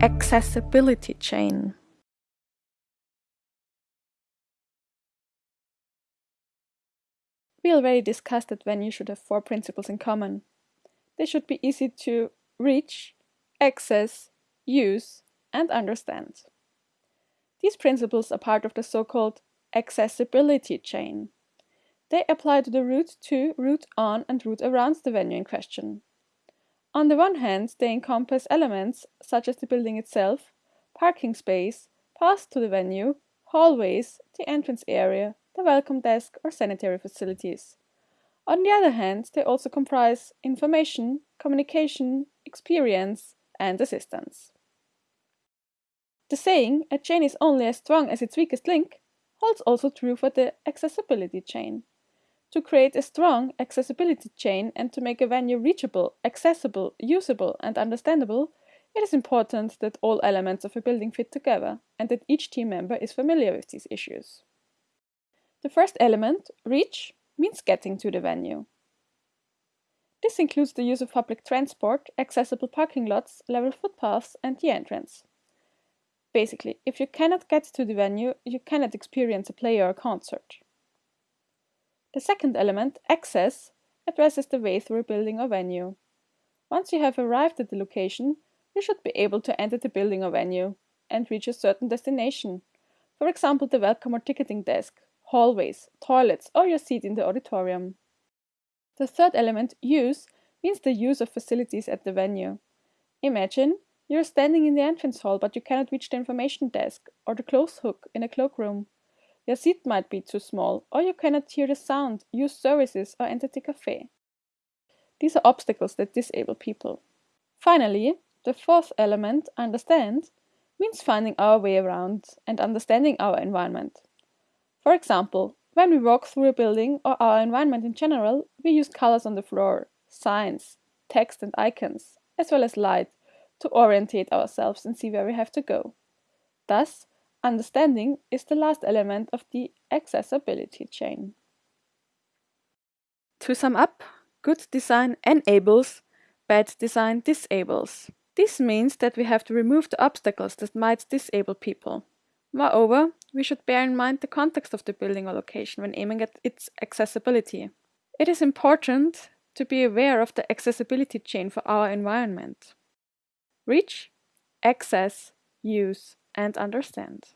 accessibility chain. We already discussed that venues should have four principles in common. They should be easy to reach, access, use, and understand. These principles are part of the so-called accessibility chain. They apply to the route to, route on, and route around the venue in question. On the one hand, they encompass elements such as the building itself, parking space, paths to the venue, hallways, the entrance area, the welcome desk, or sanitary facilities. On the other hand, they also comprise information, communication, experience, and assistance. The saying, a chain is only as strong as its weakest link, holds also true for the accessibility chain. To create a strong accessibility chain and to make a venue reachable, accessible, usable, and understandable, it is important that all elements of a building fit together and that each team member is familiar with these issues. The first element, reach, means getting to the venue. This includes the use of public transport, accessible parking lots, level footpaths, and the entrance. Basically, if you cannot get to the venue, you cannot experience a play or a concert. The second element, access, addresses the way through a building or venue. Once you have arrived at the location, you should be able to enter the building or venue and reach a certain destination. For example, the welcome or ticketing desk, hallways, toilets, or your seat in the auditorium. The third element, use, means the use of facilities at the venue. Imagine you're standing in the entrance hall but you cannot reach the information desk or the clothes hook in a cloakroom. Your seat might be too small, or you cannot hear the sound, use services, or enter the cafe. These are obstacles that disable people. Finally, the fourth element, understand, means finding our way around and understanding our environment. For example, when we walk through a building or our environment in general, we use colors on the floor, signs, text and icons, as well as light to orientate ourselves and see where we have to go. Thus, Understanding is the last element of the accessibility chain. To sum up, good design enables, bad design disables. This means that we have to remove the obstacles that might disable people. Moreover, we should bear in mind the context of the building or location when aiming at its accessibility. It is important to be aware of the accessibility chain for our environment. Reach, access, use, and understand.